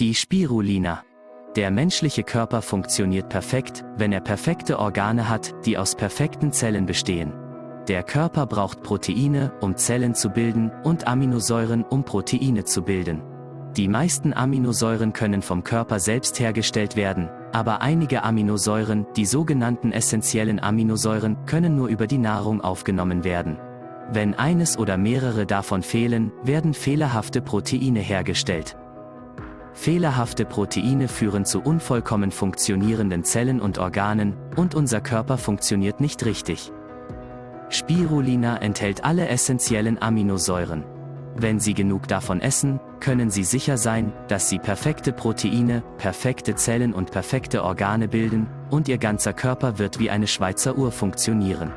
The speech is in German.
Die Spirulina. Der menschliche Körper funktioniert perfekt, wenn er perfekte Organe hat, die aus perfekten Zellen bestehen. Der Körper braucht Proteine, um Zellen zu bilden, und Aminosäuren, um Proteine zu bilden. Die meisten Aminosäuren können vom Körper selbst hergestellt werden, aber einige Aminosäuren, die sogenannten essentiellen Aminosäuren, können nur über die Nahrung aufgenommen werden. Wenn eines oder mehrere davon fehlen, werden fehlerhafte Proteine hergestellt. Fehlerhafte Proteine führen zu unvollkommen funktionierenden Zellen und Organen, und unser Körper funktioniert nicht richtig. Spirulina enthält alle essentiellen Aminosäuren. Wenn Sie genug davon essen, können Sie sicher sein, dass Sie perfekte Proteine, perfekte Zellen und perfekte Organe bilden, und Ihr ganzer Körper wird wie eine Schweizer Uhr funktionieren.